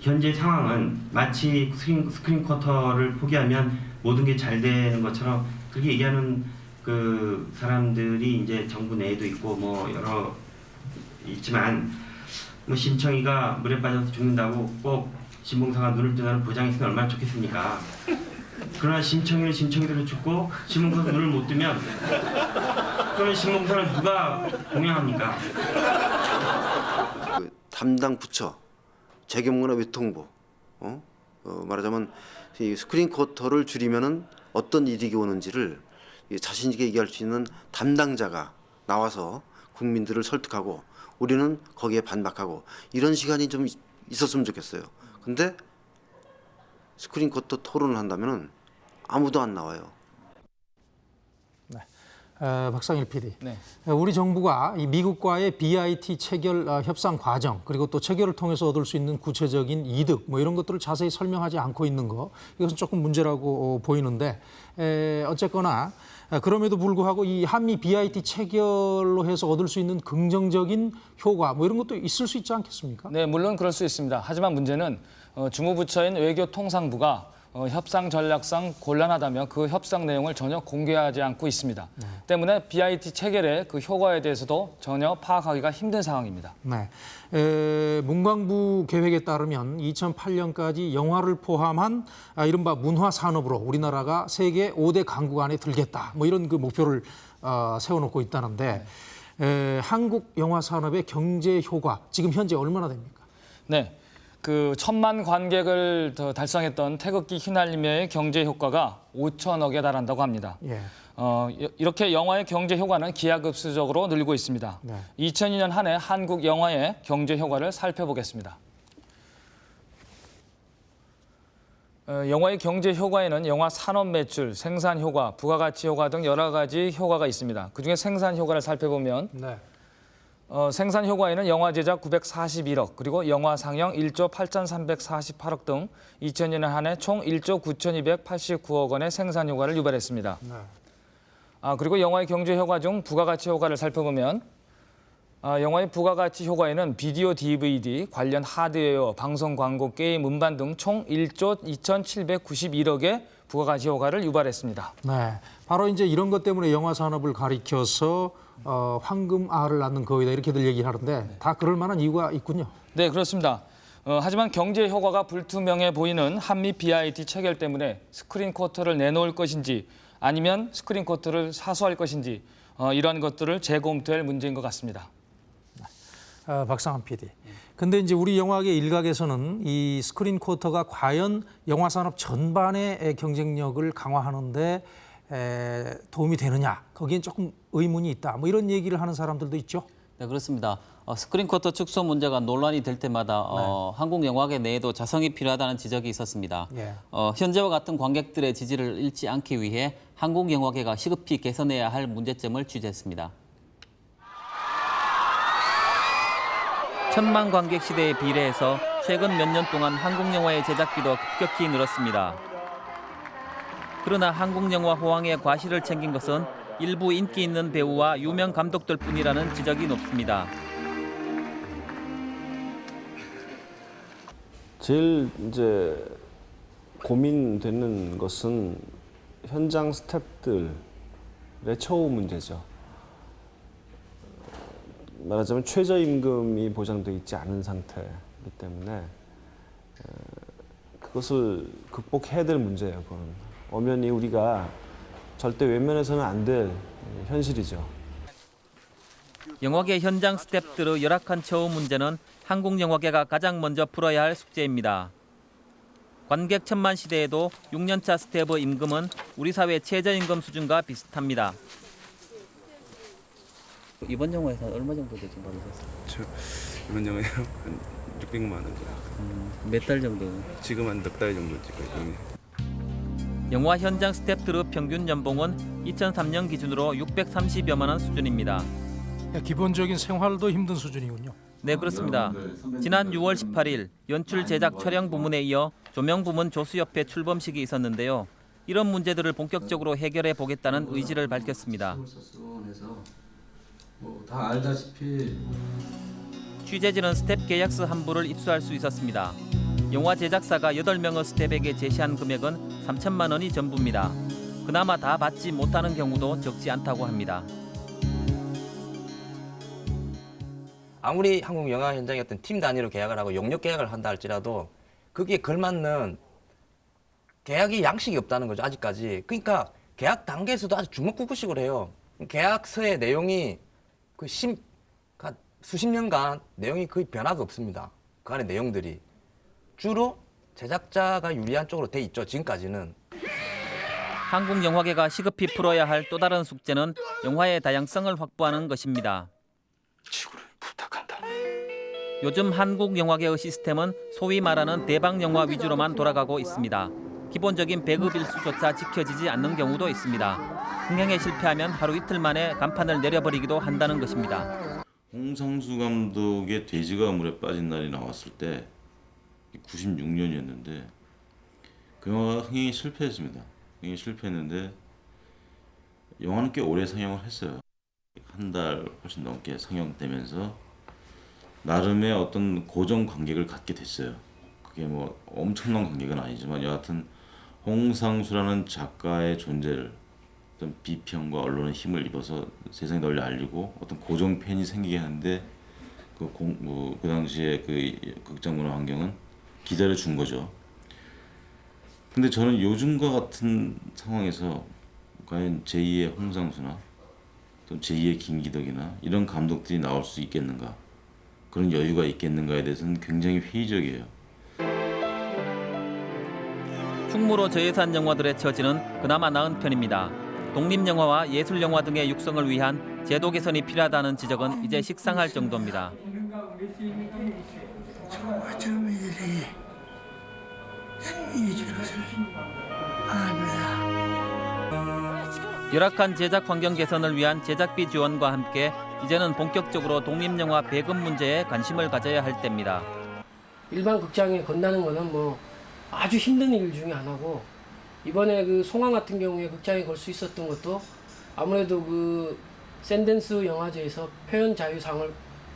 현재 상황은 마치 스크린, 스크린 쿼터를 포기하면 모든 게 잘 되는 것처럼 그렇게 얘기하는 그 사람들이 이제 정부 내에도 있고 뭐 여러 있지만 뭐 심청이가 물에 빠져서 죽는다고 꼭 신봉사가 눈을 뜨는 보장했으면 얼마나 좋겠습니까? 그러나 심청이는 심청이대로 죽고 신봉사가 눈을 못 뜨면 그러면 신봉사를 누가 공양합니까? 그 담당 부처, 재경문화 외통부, 어? 어, 말하자면 이 스크린 쿼터를 줄이면은 어떤 이득이 오는지를 이 자신 있게 얘기할 수 있는 담당자가 나와서 국민들을 설득하고 우리는 거기에 반박하고 이런 시간이 좀 있- 있었으면 좋겠어요. 근데 스크린 쿼터 토론을 한다면은 아무도 안 나와요. 어, 박상일 PD. 네. 우리 정부가 이 미국과의 BIT 체결 어, 협상 과정 그리고 또 체결을 통해서 얻을 수 있는 구체적인 이득 뭐 이런 것들을 자세히 설명하지 않고 있는 거 이것은 조금 문제라고 어, 보이는데 에, 어쨌거나 어, 그럼에도 불구하고 이 한미 BIT 체결로 해서 얻을 수 있는 긍정적인 효과 뭐 이런 것도 있을 수 있지 않겠습니까? 네, 물론 그럴 수 있습니다. 하지만 문제는 어, 주무부처인 외교통상부가 어, 협상 전략상 곤란하다며 그 협상 내용을 전혀 공개하지 않고 있습니다. 때문에 BIT 체결의 그 효과에 대해서도 전혀 파악하기가 힘든 상황입니다. 네. 에, 문광부 계획에 따르면 2008년까지 영화를 포함한 아, 이른바 문화 산업으로 우리나라가 세계 5대 강국 안에 들겠다. 뭐 이런 그 목표를 어, 세워놓고 있다는데 에, 한국 영화 산업의 경제 효과 지금 현재 얼마나 됩니까? 네. 그 천만 관객을 더 달성했던 태극기 휘날리며의 경제 효과가 5천억에 달한다고 합니다. 예. 어, 이- 이렇게 영화의 경제 효과는 기하급수적으로 늘고 있습니다. 네. 2002년 한 해 한국 영화의 경제 효과를 살펴보겠습니다. 어, 영화의 경제 효과에는 영화 산업 매출, 생산 효과, 부가가치 효과 등 여러 가지 효과가 있습니다. 그중에 생산 효과를 살펴보면 네. 어, 생산 효과에는 영화 제작 941억, 그리고 영화 상영 1조 8,348억 등 2000년 한해 총 1조 9,289억 원의 생산 효과를 유발했습니다. 네. 아, 그리고 영화의 경제 효과 중 부가가치 효과를 살펴보면 아, 영화의 부가가치 효과에는 비디오 DVD, 관련 하드웨어, 방송 광고, 게임, 음반 등 총 1조 2,791억의 부가가치 효과를 유발했습니다. 네, 바로 이제 이런 것 때문에 영화 산업을 가리켜서 어, 황금알을 낳는 거위다 이렇게들 얘기를 하는데 다 그럴 만한 이유가 있군요. 네, 그렇습니다. 어, 하지만 경제 효과가 불투명해 보이는 한미 BIT 체결 때문에 스크린 쿼터를 내놓을 것인지 아니면 스크린 쿼터를 사수할 것인지 어, 이러한 것들을 재검토할 문제인 것 같습니다. 어, 박상일 PD. 근데 이제 우리 영화계 일각에서는 이 스크린 쿼터가 과연 영화 산업 전반의 경쟁력을 강화하는데 에, 도움이 되느냐 거기엔 조금 의문이 있다. 뭐 이런 얘기를 하는 사람들도 있죠. 네, 그렇습니다. 어, 스크린 쿼터 축소 문제가 논란이 될 때마다 어, 한국 영화계 내에도 자성이 필요하다는 지적이 있었습니다. 예. 어, 현재와 같은 관객들의 지지를 잃지 않기 위해 한국 영화계가 시급히 개선해야 할 문제점을 취재했습니다. 천만 관객 시대에 비례해서 최근 몇 년 동안 한국 영화의 제작비도 급격히 늘었습니다. 그러나 한국 영화 호황의 과실을 챙긴 것은 일부 인기 있는 배우와 유명 감독들 뿐이라는 지적이 높습니다. 제일 이제 고민되는 것은 현장 스태프들의 처우 문제죠. 말하자면 최저임금이 보장돼 있지 않은 상태이기 때문에 어, 그것을 극복해야 될 문제예요. 그건 엄연히 우리가 절대 외면해서는 안 될 현실이죠. 영화계 현장 스태프들의 열악한 처우 문제는 한국 영화계가 가장 먼저 풀어야 할 숙제입니다. 관객 천만 시대에도 6년차 스태프 임금은 우리 사회 최저임금 수준과 비슷합니다. 이번 영화에서 얼마 정도 대신 받으셨어요? 저 이번 영화에 한 600만 원 정도. 몇달 정도? 지금 한 넉 달 정도 찍고 있네. 영화 현장 스태프들의 평균 연봉은 2003년 기준으로 630여만 원 수준입니다. 기본적인 생활도 힘든 수준이군요. 네, 그렇습니다. 지난 6월 18일 연출 제작 촬영 부문에 이어 조명 부문 조수협회 출범식이 있었는데요. 이런 문제들을 본격적으로 해결해 보겠다는 의지를 밝혔습니다. 뭐 다 알다시피 취재진은 스텝 계약서 한 부를 입수할 수 있었습니다. 영화 제작사가 8명의 스텝에게 제시한 금액은 3천만 원이 전부입니다. 그나마 다 받지 못하는 경우도 적지 않다고 합니다. 아무리 한국 영화 현장의 어떤 팀 단위로 계약을 하고 용역 계약을 한다 할지라도 거기에 걸맞는 계약이 양식이 없다는 거죠 아직까지 그러니까 계약 단계에서도 아주 주먹구구식으로 해요 계약서의 내용이 그 심, 가- 수십 년간 내용이 거의 변화가 없습니다 그 안에 내용들이 주로 제작자가 유리한 쪽으로 돼 있죠 지금까지는 한국 영화계가 시급히 풀어야 할 또 다른 숙제는 영화의 다양성을 확보하는 것입니다. 요즘 한국 영화계의 시스템은 소위 말하는 대박 영화 위주로만 돌아가고 있습니다. 기본적인 배급 일수조차 지켜지지 않는 경우도 있습니다. 흥행에 실패하면 하루 이틀 만에 간판을 내려버리기도 한다는 것입니다. 홍상수 감독의 돼지가 물에 빠진 날이 나왔을 때 96년이었는데 그 영화가 흥행이 실패했습니다. 흥행이 실패했는데 영화는 꽤 오래 상영을 했어요. 한 달 훨씬 넘게 상영되면서 나름의 어떤 고정 관객을 갖게 됐어요. 그게 뭐 엄청난 관객은 아니지만 여하튼 홍상수라는 작가의 존재를 어떤 비평과 언론의 힘을 입어서 세상에 널리 알리고 어떤 고정 팬이 생기게 하는데 그, 공, 뭐, 그 당시에 그 극장 문화 환경은 기다려 준 거죠. 근데 저는 요즘과 같은 상황에서 과연 제2의 홍상수나 또 제2의 김기덕이나 이런 감독들이 나올 수 있겠는가 그런 여유가 있겠는가에 대해서는 굉장히 회의적이에요. 충무로 저예산 영화들의 처지는 그나마 나은 편입니다. 독립영화와 예술영화 등의 육성을 위한 제도 개선이 필요하다는 지적은 이제 식상할 정도입니다. 열악한 제작 환경 개선을 위한 제작비 지원과 함께 이제는 본격적으로 독립영화 배급 문제에 관심을 가져야 할 때입니다. 일반 극장에 건다는 거는 뭐 아주 힘든 일 중에 하나고 이번에 그 송황 같은 경우에 극장에 걸 수 있었던 것도 아무래도 그 샌댄스 영화제에서 표현 자유상을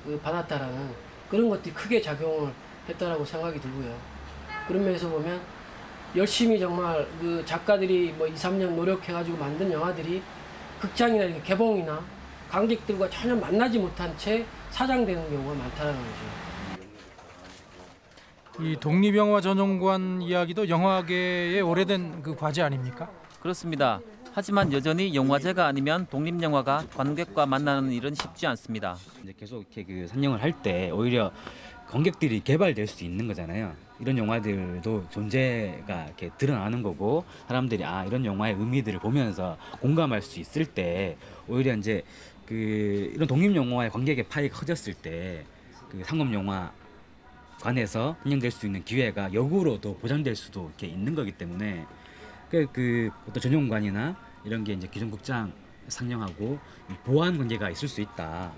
그 받았다라는 그런 것들이 크게 작용을 했다라고 생각이 들고요. 그런 면에서 보면 열심히 정말 그 작가들이 뭐 2, 3년 노력해가지고 만든 영화들이 극장이나 이렇게 개봉이나 관객들과 전혀 만나지 못한 채 사장되는 경우가 많다는 거죠. 이 독립영화 전용관 이야기도 영화계의 오래된 그 과제 아닙니까? 그렇습니다. 하지만 여전히 영화제가 아니면 독립영화가 관객과 만나는 일은 쉽지 않습니다. 이제 계속 이렇게 그 상영을 할 때 오히려 관객들이 개발될 수 있는 거잖아요. 이런 영화들도 존재가 이렇게 드러나는 거고 사람들이 아 이런 영화의 의미들을 보면서 공감할 수 있을 때 오히려 이제 그 이런 독립 영화의 관객의 파이 커졌을 때 그 상업 영화 관에서 상영될 수 있는 기회가 역으로도 보장될 수도 이렇게 있는 거기 때문에 그, 그 어떤 전용관이나 이런 게 이제 기존 극장 상영하고 보완 관계가 있을 수 있다.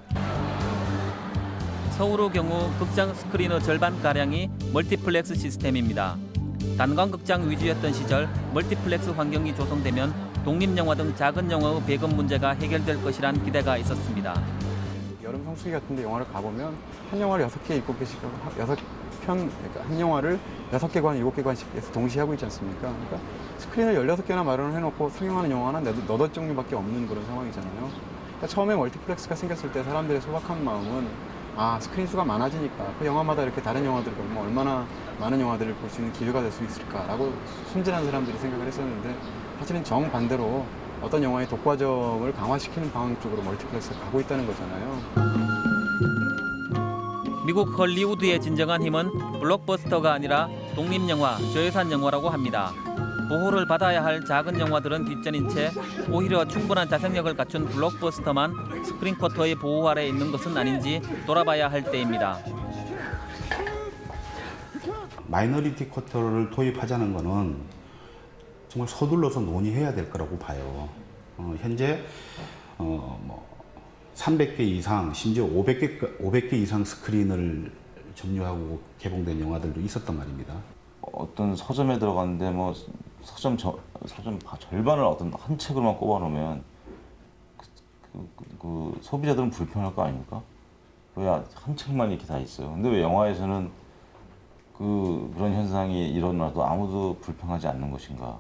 서울의 경우 극장 스크린의 절반 가량이 멀티플렉스 시스템입니다. 단관극장 위주였던 시절 멀티플렉스 환경이 조성되면 독립영화 등 작은 영화의 배급 문제가 해결될 것이란 기대가 있었습니다. 여름 성수기 같은 데 영화를 가보면 한 영화를 여섯 개 일곱 개씩 여섯 편 그러니까 한 영화를 여섯 개관 일곱 개관씩 해서 동시에 하고 있지 않습니까? 그러니까 스크린을 열여섯 개나 마련을 해놓고 상영하는 영화는 너덟 종류밖에 없는 그런 상황이잖아요. 그러니까 처음에 멀티플렉스가 생겼을 때 사람들의 소박한 마음은 아 스크린 수가 많아지니까 그 영화마다 이렇게 다른 영화들을 보면 얼마나 많은 영화들을 볼 수 있는 기회가 될 수 있을까라고 순진한 사람들이 생각을 했었는데 사실은 정반대로 어떤 영화의 독과점을 강화시키는 방향 쪽으로 멀티플렉스가 가고 있다는 거잖아요. 미국 헐리우드의 진정한 힘은 블록버스터가 아니라 독립영화, 저예산 영화라고 합니다. 보호를 받아야 할 작은 영화들은 뒷전인 채 오히려 충분한 자생력을 갖춘 블록버스터만 스크린 쿼터의 보호 아래 있는 것은 아닌지 돌아봐야 할 때입니다. minority 쿼터를 도입하자는 것은 정말 서둘러서 논의해야 될 거라고 봐요. 어, 현재 어, 뭐 300개 이상, 심지어 500개, 500개 이상 스크린을 점유하고 개봉된 영화들도 있었단 말입니다. 어떤 서점에 들어갔는데 뭐 서점 저, 서점 바- 절반을 어떤 한 책으로만 꼽아놓으면 그, 그, 그, 그 소비자들은 불편할 거 아닙니까? 왜 한 책만 이렇게 다 있어요? 근데 왜 영화에서는 그 그런 현상이 일어나도 아무도 불평하지 않는 것인가?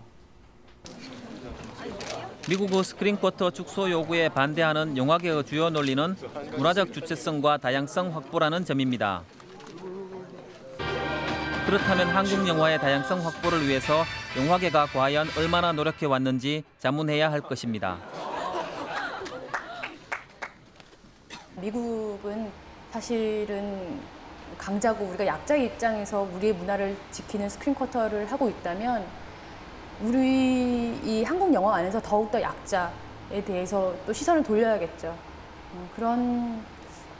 미국의 스크린 쿼터 축소 요구에 반대하는 영화계의 주요 논리는 문화적 주체성과 다양성 확보라는 점입니다. 그렇다면 한국 영화의 다양성 확보를 위해서 영화계가 과연 얼마나 노력해 왔는지 자문해야 할 것입니다. 미국은 사실은 강자고 우리가 약자의 입장에서 우리의 문화를 지키는 스크린 쿼터를 하고 있다면 우리 이 한국 영화 안에서 더욱더 약자에 대해서 또 시선을 돌려야겠죠. 어, 그런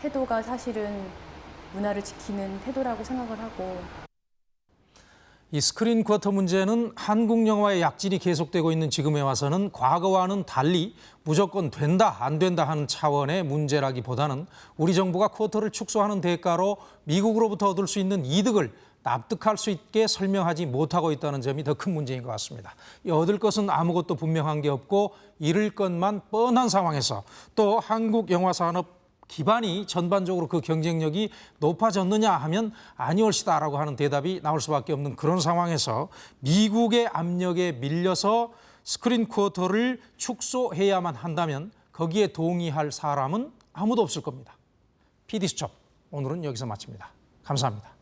태도가 사실은 문화를 지키는 태도라고 생각을 하고 이 스크린 쿼터 문제는 한국 영화의 약진이 계속되고 있는 지금에 와서는 과거와는 달리 무조건 된다 안 된다 하는 차원의 문제라기보다는 우리 정부가 쿼터를 축소하는 대가로 미국으로부터 얻을 수 있는 이득을 납득할 수 있게 설명하지 못하고 있다는 점이 더 큰 문제인 것 같습니다. 이 얻을 것은 아무것도 분명한 게 없고 잃을 것만 뻔한 상황에서 또 한국 영화 산업 기반이 전반적으로 그 경쟁력이 높아졌느냐 하면 아니올시다라고 하는 대답이 나올 수밖에 없는 그런 상황에서 미국의 압력에 밀려서 스크린 쿼터를 축소해야만 한다면 거기에 동의할 사람은 아무도 없을 겁니다. PD수첩 오늘은 여기서 마칩니다. 감사합니다.